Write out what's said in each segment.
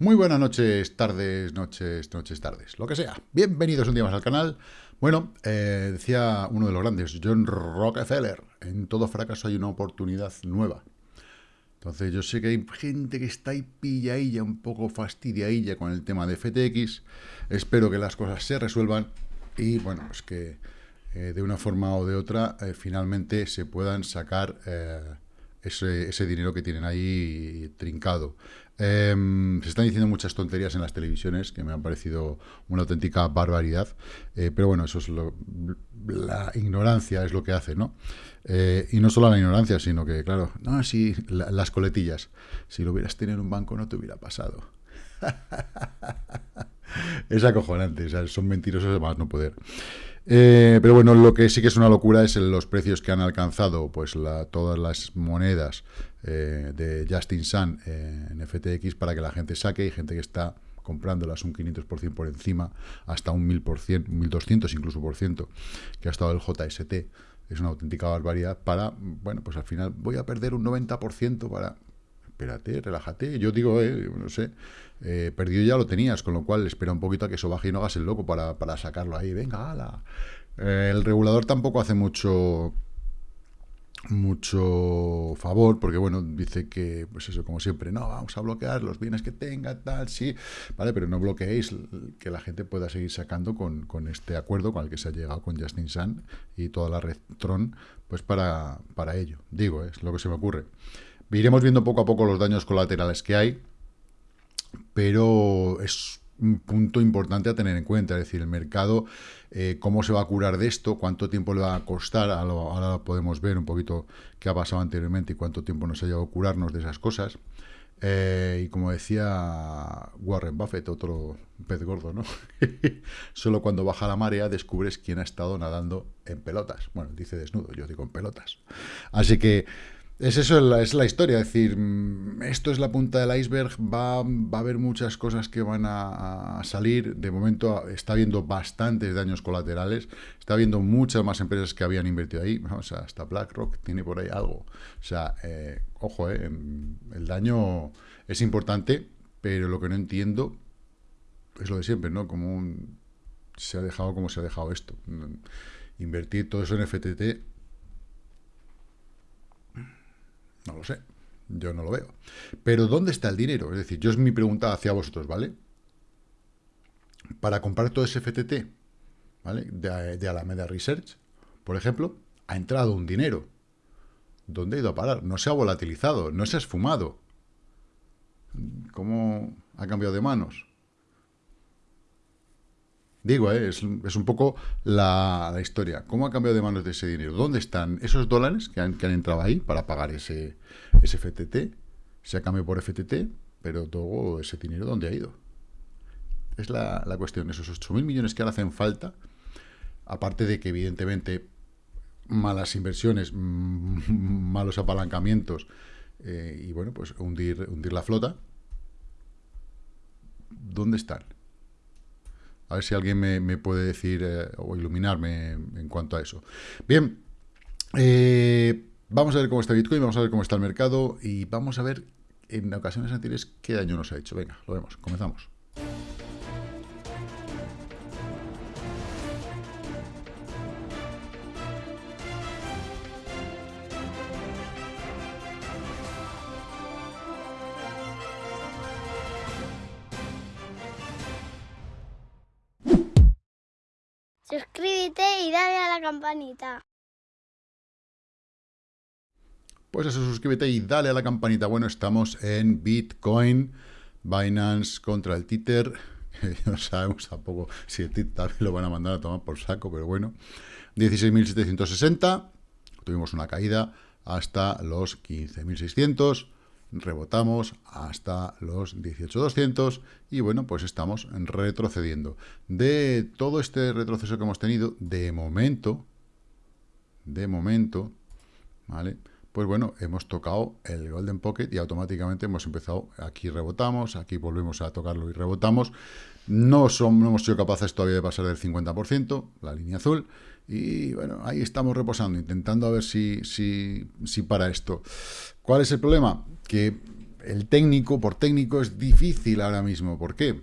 Muy buenas noches, tardes, noches, noches, tardes, lo que sea. Bienvenidos un día más al canal. Bueno, eh, decía uno de los grandes, John Rockefeller, en todo fracaso hay una oportunidad nueva. Entonces yo sé que hay gente que está ahí pilladilla, un poco fastidiadilla con el tema de FTX. Espero que las cosas se resuelvan y bueno, pues que eh, de una forma o de otra eh, finalmente se puedan sacar ese, ese, dinero que tienen ahí trincado. Em, se están diciendo muchas tonterías en las televisiones que me han parecido una auténtica barbaridad, eh, pero bueno, eso es lo, la ignorancia es lo que hace, ¿no? Eh, y no solo la ignorancia, sino que, claro, no, si las coletillas, si lo hubieras tenido en un banco no te hubiera pasado. es acojonante, son mentirosos de más no poder. Eh, pero bueno, lo que sí que es una locura es los precios que han alcanzado pues todas las monedas eh, de Justin Sun en FTX para que la gente saque y gente que está comprándolas un 500% por encima, hasta un 1000%, 1200 incluso por ciento, que ha estado el JST. Es una auténtica barbaridad para, bueno, pues al final voy a perder un 90% para... Espérate, relájate. Yo digo, eh, no sé, eh, perdido ya lo tenías, con lo cual espera un poquito a que eso baje y no hagas el loco para, para sacarlo ahí. Venga, ala. el regulador tampoco hace mucho mucho favor, porque bueno, dice que, pues eso, como siempre, no, vamos a bloquear los bienes que tenga, tal, sí, vale, pero no bloqueéis que la gente pueda seguir sacando con, con este acuerdo con el que se ha llegado con Justin Sun y toda la red Tron, pues para, para ello, digo, es lo que se me ocurre. Iremos viendo poco a poco los daños colaterales que hay, pero es un punto importante a tener en cuenta, es decir, el mercado, eh, cómo se va a curar de esto, cuánto tiempo le va a costar, ahora podemos ver un poquito qué ha pasado anteriormente y cuánto tiempo nos ha llevado a curarnos de esas cosas. Eh, y como decía Warren Buffett, otro pez gordo, ¿no? Solo cuando baja la marea descubres quién ha estado nadando en pelotas. Bueno, dice desnudo, yo digo en pelotas. Así que es eso, es la historia, es decir, mm, esto es la punta del iceberg, va, va a haber muchas cosas que van a, salir, de momento está habiendo bastantes daños colaterales, está habiendo muchas más empresas que habían invertido ahí, o sea, hasta BlackRock tiene por ahí algo, o sea, eh, ojo, eh, el daño es importante, pero lo que no entiendo es lo de siempre, ¿no? Como se ha dejado como se ha dejado esto, invertir todo eso en FTT No lo sé. Yo no lo veo. Pero ¿dónde está el dinero? Es decir, yo es mi pregunta hacia vosotros, ¿vale? Para comprar todo ese FTT, ¿vale? De, Alameda Research, por ejemplo, ha entrado un dinero. ¿Dónde ha ido a parar? No se ha volatilizado, no se ha esfumado. ¿Cómo ha cambiado de manos? Digo, eh, es, un poco la, historia. ¿Cómo ha cambiado de manos de ese dinero? ¿Dónde están esos dólares que han, entrado ahí para pagar ese, ese FTT? Se ha cambiado por FTT, pero todo ese dinero, ¿dónde ha ido? Es la, cuestión. Esos 8.000 millones que ahora hacen falta, aparte de que evidentemente malas inversiones, malos apalancamientos eh, y bueno, pues hundir, hundir la flota, ¿dónde están? A ver si alguien me, puede decir eh, o iluminarme en cuanto a eso. Bien, eh, vamos a ver cómo está Bitcoin, vamos a ver cómo está el mercado y vamos a ver en ocasiones anteriores qué daño nos ha hecho. Venga, lo vemos, comenzamos. Suscríbete y dale a la campanita. Pues eso, suscríbete y dale a la campanita. Bueno, estamos en Bitcoin, Binance contra el Tether. No sabemos tampoco si el Tether también lo van a mandar a tomar por saco, pero bueno. 16.760. Tuvimos una caída hasta los 15.600 rebotamos hasta los 18.200 y bueno, pues estamos retrocediendo. De todo este retroceso que hemos tenido, de momento, de momento, ¿vale? Pues bueno, hemos tocado el Golden Pocket y automáticamente hemos empezado, aquí rebotamos, aquí volvemos a tocarlo y rebotamos. No, somos, no hemos sido capaces todavía de pasar del 50%, la línea azul, y bueno, ahí estamos reposando, intentando a ver si, si, si para esto. ¿Cuál es el problema? Que el técnico, por técnico, es difícil ahora mismo. ¿Por qué?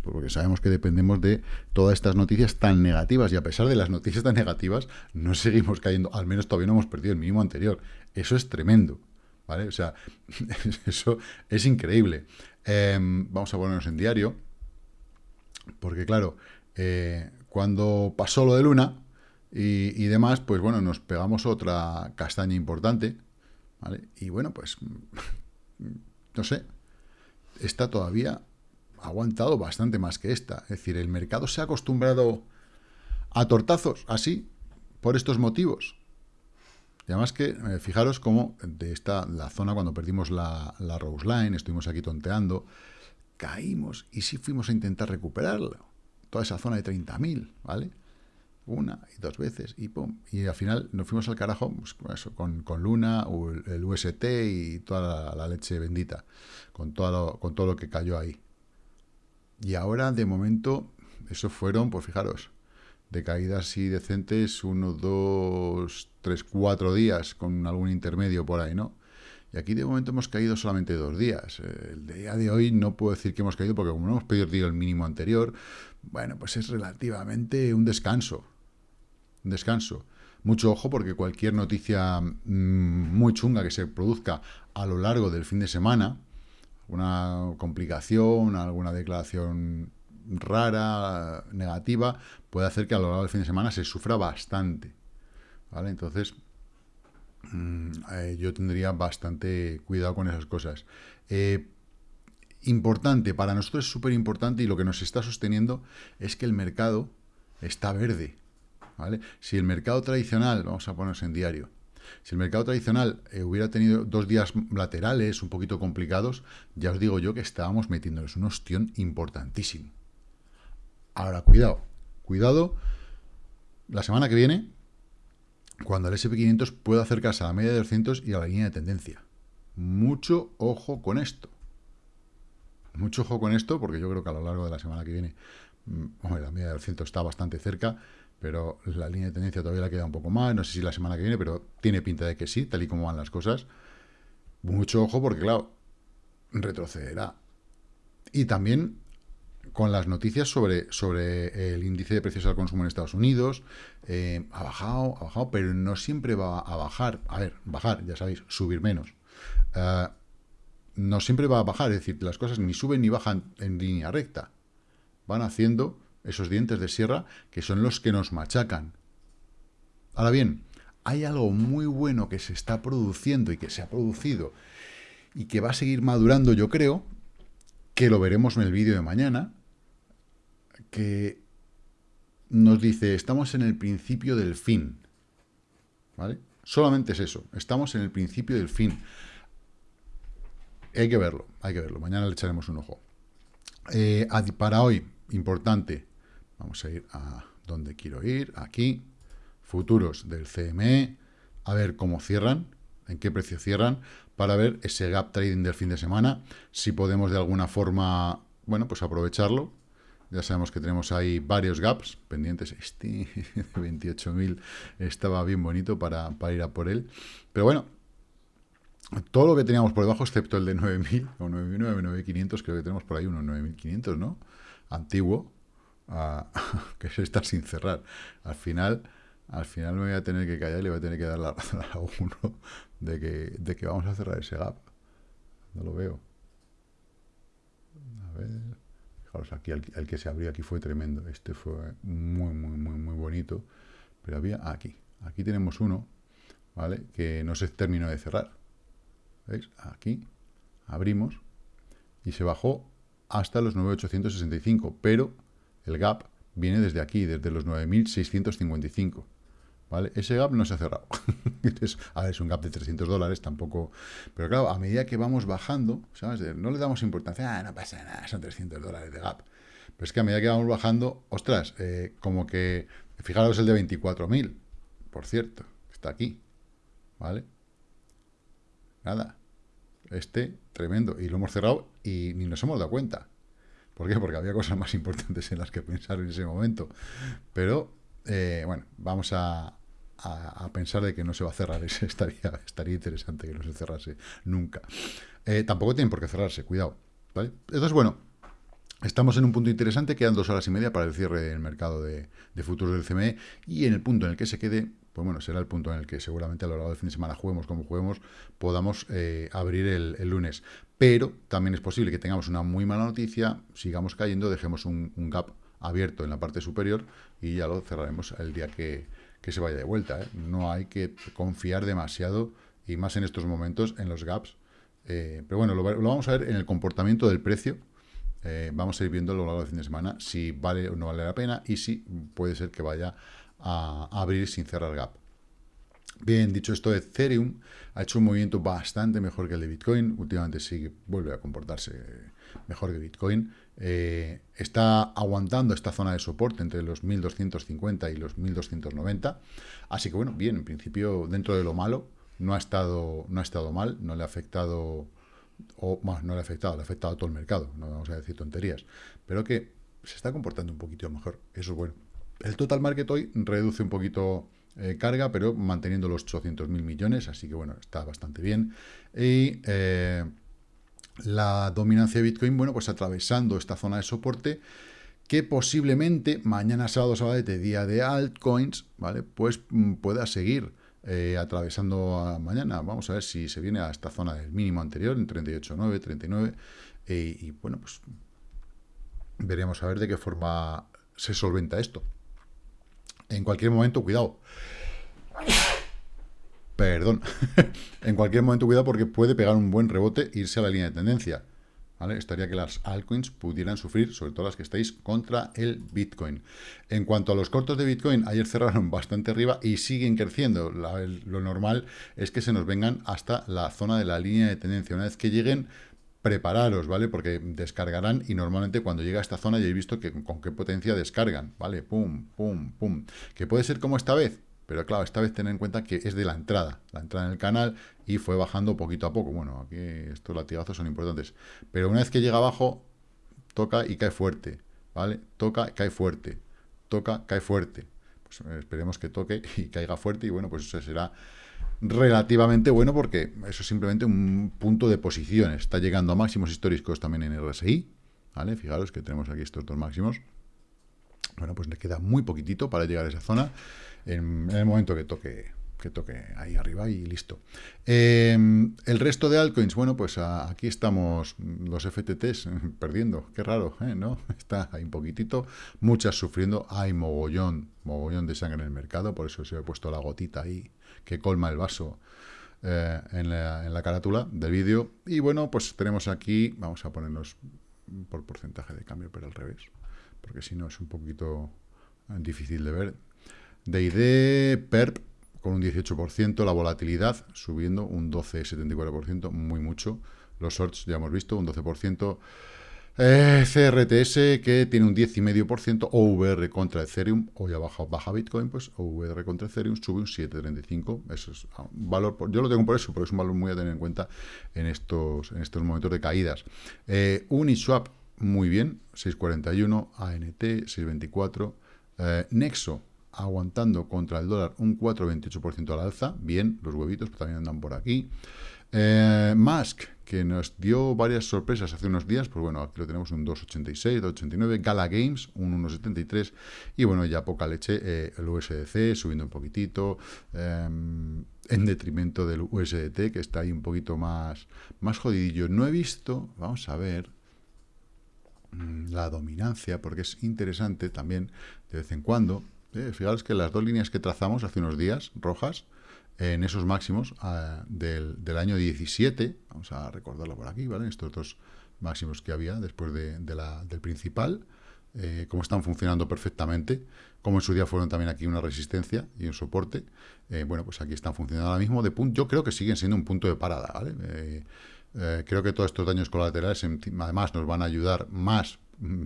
Pues porque sabemos que dependemos de todas estas noticias tan negativas y a pesar de las noticias tan negativas, no seguimos cayendo, al menos todavía no hemos perdido el mínimo anterior. Eso es tremendo, ¿vale? O sea, eso es increíble. Em, vamos a ponernos en diario, porque claro, eh, cuando pasó lo de Luna y, y demás, pues bueno, nos pegamos otra castaña importante, ¿vale? Y bueno, pues no sé, está todavía aguantado bastante más que esta. Es decir, el mercado se ha acostumbrado a tortazos, así, por estos motivos. Y además que, eh, fijaros cómo de esta, la zona cuando perdimos la, la Rose Line, estuvimos aquí tonteando, caímos y sí fuimos a intentar recuperarlo. Toda esa zona de 30.000, ¿vale? una y dos veces y pum. Y al final nos fuimos al carajo pues, con, con, Luna, el UST y toda la, leche bendita, con todo, lo, con todo lo que cayó ahí. Y ahora, de momento, eso fueron, pues fijaros, de caídas así decentes, uno, dos, tres, cuatro días, con algún intermedio por ahí, ¿no? Y aquí de momento hemos caído solamente dos días. El día de hoy no puedo decir que hemos caído porque como no hemos perdido el mínimo anterior, bueno, pues es relativamente un descanso descanso. Mucho ojo porque cualquier noticia mm, muy chunga que se produzca a lo largo del fin de semana, una complicación, alguna declaración rara, negativa, puede hacer que a lo largo del fin de semana se sufra bastante. ¿Vale? Entonces, mm, eh, yo tendría bastante cuidado con esas cosas. Eh, importante, para nosotros es súper importante y lo que nos está sosteniendo es que el mercado está verde. Si el mercado tradicional, vamos a ponerse en diario, si el mercado tradicional eh, hubiera tenido dos días laterales un poquito complicados, ya os digo yo que estábamos metiéndoles un ostión importantísimo. Ahora, cuidado, cuidado, la semana que viene, cuando el SP500 pueda acercarse a la media de 200 y a la línea de tendencia. Mucho ojo con esto. Mucho ojo con esto, porque yo creo que a lo largo de la semana que viene, mm, la media de 200 está bastante cerca, pero la línea de tendencia todavía la queda un poco más, no sé si la semana que viene, pero tiene pinta de que sí, tal y como van las cosas. Mucho ojo porque, claro, retrocederá. Y también con las noticias sobre, sobre el índice de precios al consumo en Estados Unidos, eh, ha bajado, ha bajado, pero no siempre va a bajar. A ver, bajar, ya sabéis, subir menos. Eh, no siempre va a bajar, es decir, las cosas ni suben ni bajan en línea recta. Van haciendo esos dientes de sierra, que son los que nos machacan. Ahora bien, hay algo muy bueno que se está produciendo y que se ha producido y que va a seguir madurando, yo creo, que lo veremos en el vídeo de mañana, que nos dice, estamos en el principio del fin. ¿Vale? Solamente es eso, estamos en el principio del fin. Hay que verlo, hay que verlo. Mañana le echaremos un ojo. Eh, para hoy, importante, Vamos a ir a donde quiero ir, aquí, futuros del CME, a ver cómo cierran, en qué precio cierran, para ver ese gap trading del fin de semana, si podemos de alguna forma, bueno, pues aprovecharlo. Ya sabemos que tenemos ahí varios gaps pendientes. Este de 28.000 estaba bien bonito para, para ir a por él. Pero bueno, todo lo que teníamos por debajo, excepto el de 9.000 o 9.900, 9.500, creo que tenemos por ahí unos 9.500, ¿no? Antiguo, que se está sin cerrar. Al final, al final me voy a tener que callar y le voy a tener que dar la razón a uno de que, de que vamos a cerrar ese gap. No lo veo. A ver. Fijaros, aquí el, que se abrió aquí fue tremendo. Este fue muy, muy, muy, muy bonito. Pero había aquí. Aquí tenemos uno, ¿vale? Que no se terminó de cerrar. ¿Veis? Aquí abrimos y se bajó hasta los 9.865, pero el gap viene desde aquí, desde los 9.655. ¿Vale? Ese gap no se ha cerrado. a ver, es un gap de 300 dólares, tampoco... Pero claro, a medida que vamos bajando, ¿sabes? No le damos importancia, ah, no pasa nada, son 300 dólares de gap. Pero es que a medida que vamos bajando, ostras, eh, como que... Fijaros el de 24.000, por cierto, está aquí, ¿vale? Nada, este, tremendo, y lo hemos cerrado y ni nos hemos dado cuenta. ¿Por qué? Porque había cosas más importantes en las que pensar en ese momento. Pero, eh, bueno, vamos a, a, pensar de que no se va a cerrar. estaría, estaría interesante que no se cerrase nunca. Eh, tampoco tienen por qué cerrarse, cuidado. ¿vale? Entonces, bueno, estamos en un punto interesante, quedan dos horas y media para el cierre del mercado de, futuros del CME y en el punto en el que se quede, pues bueno, será el punto en el que seguramente a lo largo del fin de semana juguemos como juguemos, podamos eh, abrir el, lunes. Pero también es posible que tengamos una muy mala noticia, sigamos cayendo, dejemos un gap abierto en la parte superior y ya lo cerraremos el día que, se vaya de vuelta. ¿eh? No hay que confiar demasiado, y más en estos momentos, en los gaps. Eh, pero bueno, lo, vamos a ver en el comportamiento del precio. Eh, vamos a ir viendo a lo largo del fin de semana si vale o no vale la pena y si puede ser que vaya a, abrir sin cerrar gap. Bien, dicho esto, Ethereum ha hecho un movimiento bastante mejor que el de Bitcoin. Últimamente sí vuelve a comportarse mejor que Bitcoin. Eh, está aguantando esta zona de soporte entre los 1250 y los 1290. Así que bueno, bien, en principio, dentro de lo malo, no ha estado, no ha estado mal, no le ha afectado, o más, no le ha afectado, le ha afectado a todo el mercado, no vamos a decir tonterías, pero que se está comportando un poquito mejor, eso es bueno. El total market hoy reduce un poquito eh, carga, pero manteniendo los 800.000 millones, así que bueno, está bastante bien. Y eh, la dominancia de Bitcoin, bueno, pues atravesando esta zona de soporte, que posiblemente mañana sábado, sábado, día de altcoins, ¿vale? Pues mm, pueda seguir eh, atravesando mañana. Vamos a ver si se viene a esta zona del mínimo anterior, en 38.9, 39, eh, y bueno, pues veremos a ver de qué forma se solventa esto. En cualquier momento, cuidado. Perdón. en cualquier momento, cuidado, porque puede pegar un buen rebote e irse a la línea de tendencia. ¿Vale? Estaría que las altcoins pudieran sufrir, sobre todo las que estáis contra el Bitcoin. En cuanto a los cortos de Bitcoin, ayer cerraron bastante arriba y siguen creciendo. lo normal es que se nos vengan hasta la zona de la línea de tendencia. Una vez que lleguen, prepararos, ¿vale? Porque descargarán y normalmente cuando llega a esta zona ya he visto que con qué potencia descargan, ¿vale? Pum, pum, pum. ¿Que puede ser como esta vez? Pero claro, esta vez tener en cuenta que es de la entrada, la entrada en el canal, y fue bajando poquito a poco. Bueno, aquí estos latigazos son importantes. Pero una vez que llega abajo, toca y cae fuerte, ¿vale? Toca, cae fuerte, toca, cae fuerte. Pues eh, esperemos que toque y caiga fuerte, y bueno, pues eso será relativamente bueno porque eso es simplemente un punto de posición. Está llegando a máximos históricos también en RSI, ¿vale? Fijaros que tenemos aquí estos dos máximos. Bueno, pues le queda muy poquitito para llegar a esa zona en, el momento que toque que toque ahí arriba y listo. Em, el resto de altcoins, bueno, pues aquí estamos los FTTs perdiendo, qué raro, ¿eh? ¿no? Está ahí un poquitito, muchas sufriendo, hay mogollón, mogollón de sangre en el mercado, por eso se ha puesto la gotita ahí que colma el vaso eh, en, la, en la carátula del vídeo. Y bueno, pues tenemos aquí, vamos a ponernos por porcentaje de cambio, pero al revés, porque si no es un poquito difícil de ver. DID, PERP, con un 18%, la volatilidad subiendo un 12,74%, muy mucho. Los shorts ya hemos visto, un 12%. Eh, CRTS, que tiene un 10,5%, OVR contra Ethereum, hoy ha bajado, baja Bitcoin, pues OVR contra Ethereum sube un 7,35%. Eso es un valor, yo lo tengo por eso, porque es un valor muy a tener en cuenta en estos, en estos momentos de caídas. Eh, Uniswap, muy bien, 6,41, ANT, 6,24, eh, Nexo, aguantando contra el dólar un 4,28% al alza. Bien, los huevitos también andan por aquí. Eh, Musk, que nos dio varias sorpresas hace unos días, pues bueno, aquí lo tenemos un 2,86, 2,89. Gala Games, un 1,73. Y bueno, ya poca leche, eh, el USDC subiendo un poquitito, em, en detrimento del USDT, que está ahí un poquito más, más jodidillo. No he visto, vamos a ver, mm, la dominancia, porque es interesante también de vez en cuando eh, fijaros que las dos líneas que trazamos hace unos días, rojas, en esos máximos ah, del, año 17, vamos a recordarlo por aquí, ¿vale? Estos dos máximos que había después de, la, del principal, eh, cómo están funcionando perfectamente, como en su día fueron también aquí una resistencia y un soporte, eh, bueno, pues aquí están funcionando ahora mismo de punto, yo creo que siguen siendo un punto de parada, ¿vale? Eh, creo que todos estos daños colaterales además nos van a ayudar más, mm,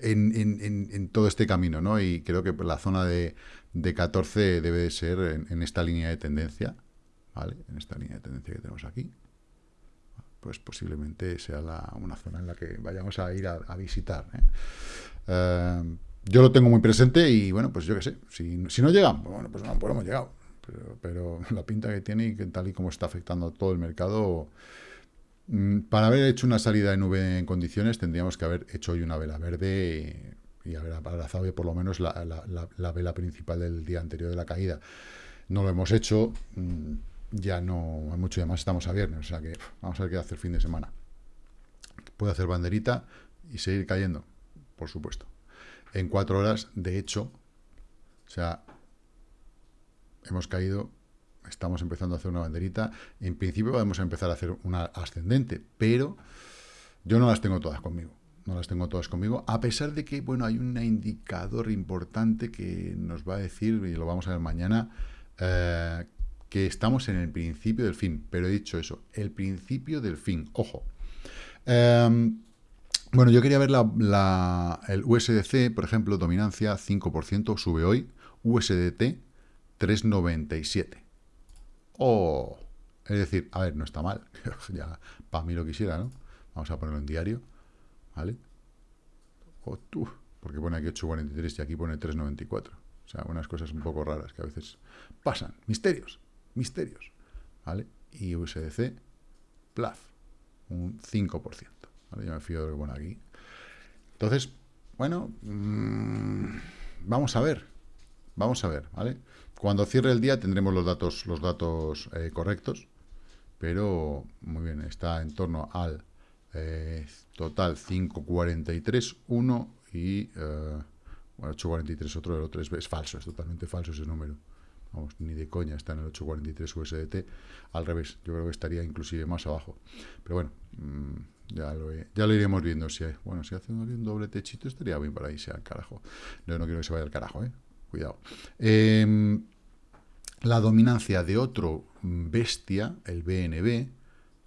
en, todo este camino, ¿no? Y creo que la zona de, de 14 debe de ser en, esta línea de tendencia, ¿vale? En esta línea de tendencia que tenemos aquí. Pues posiblemente sea una zona en la que vayamos a ir a, visitar. ¿eh? Eh, yo lo tengo muy presente y bueno, pues yo qué sé, si, no llega, pues bueno, pues no, pues hemos llegado. Pero, la pinta que tiene y que tal y como está afectando a todo el mercado, para haber hecho una salida de nube en condiciones tendríamos que haber hecho hoy una vela verde y, haber abrazado por lo menos la, la, vela principal del día anterior de la caída. No lo hemos hecho, mm, ya no hay mucho, más estamos a viernes, o sea que vamos a ver qué hacer el fin de semana. Puede hacer banderita y seguir cayendo, por supuesto. En cuatro horas, de hecho, o sea, hemos caído, estamos empezando a hacer una banderita. En principio a empezar a hacer una ascendente, pero yo no las tengo todas conmigo. No las tengo todas conmigo, a pesar de que, bueno, hay un indicador importante que nos va a decir, y lo vamos a ver mañana, eh, que estamos en el principio del fin. Pero he dicho eso, el principio del fin. Ojo. Em, bueno, yo quería ver la, el USDC, por ejemplo, dominancia 5%, sube hoy. USDT 3,97. Oh, es decir, a ver, no está mal. ya, para mí lo quisiera, ¿no? Vamos a ponerlo en diario, ¿vale? Oh, tú, porque pone aquí 8,43 y aquí pone 3,94. O sea, unas cosas un poco raras que a veces pasan. Misterios misterios, ¿vale? Y USDC, PLAF, un 5%, ¿vale? Yo me fío de lo bueno aquí. Entonces, bueno, mmm, vamos a ver, vamos a ver, ¿vale? Cuando cierre el día tendremos los datos, los datos eh, correctos, pero muy bien, está en torno al eh, total 543, 1 y eh, bueno, 843 otro, el otro es, es falso, es totalmente falso ese número. Vamos, ni de coña está en el 843 USDT. Al revés, yo creo que estaría inclusive más abajo. Pero bueno, mm, ya lo, ya iremos viendo. Si hay, bueno, si hace un doble techito estaría bien para irse al carajo. Yo no quiero que se vaya al carajo, ¿eh? Cuidado. Em, la dominancia de otro bestia, el BNB,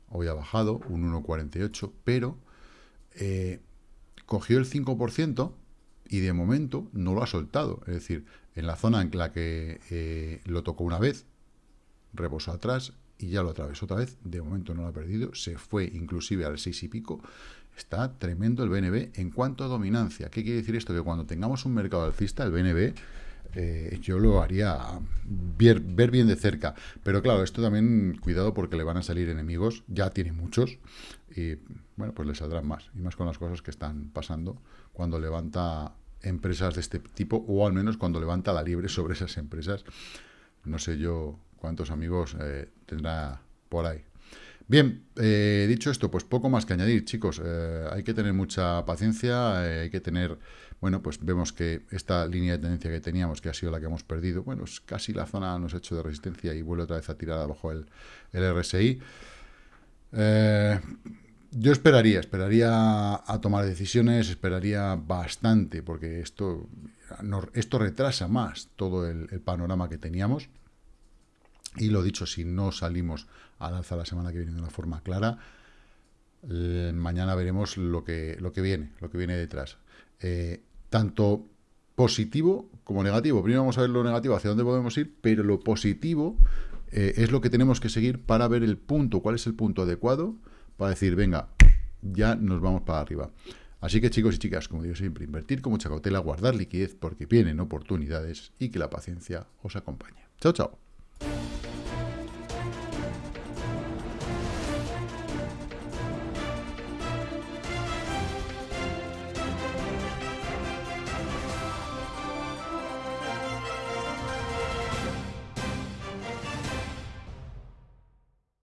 hoy ha bajado un 1,48, pero eh, cogió el 5% y de momento no lo ha soltado. Es decir, en la zona en la que eh, lo tocó una vez, reposó atrás y ya lo atravesó otra vez, de momento no lo ha perdido, se fue inclusive al 6 y pico, está tremendo el BNB en cuanto a dominancia. ¿Qué quiere decir esto? Que cuando tengamos un mercado alcista, el BNB eh, yo lo haría ver, bien de cerca. Pero claro, esto también, cuidado porque le van a salir enemigos, ya tiene muchos, y bueno, pues le saldrán más, y más con las cosas que están pasando cuando levanta empresas de este tipo, o al menos cuando levanta la libre sobre esas empresas. No sé yo cuántos amigos eh, tendrá por ahí. Bien, eh, dicho esto, pues poco más que añadir, chicos. Eh, hay que tener mucha paciencia, hay que tener... Bueno, pues vemos que esta línea de tendencia que teníamos, que ha sido la que hemos perdido, bueno, es casi la zona nos ha hecho de resistencia y vuelve otra vez a tirar abajo el, el RSI. Yo esperaría, esperaría a tomar decisiones, esperaría bastante, porque esto, esto retrasa más todo el, panorama que teníamos. Y lo dicho, si no salimos al alza la semana que viene de una forma clara, eh, mañana veremos lo que, lo que viene, lo que viene detrás. Eh, tanto positivo como negativo. Primero vamos a ver lo negativo, hacia dónde podemos ir, pero lo positivo eh, es lo que tenemos que seguir para ver el punto, cuál es el punto adecuado para decir, venga, ya nos vamos para arriba. Así que chicos y chicas, como digo siempre, invertir con mucha guardar liquidez porque vienen oportunidades y que la paciencia os acompañe. Chao, chao.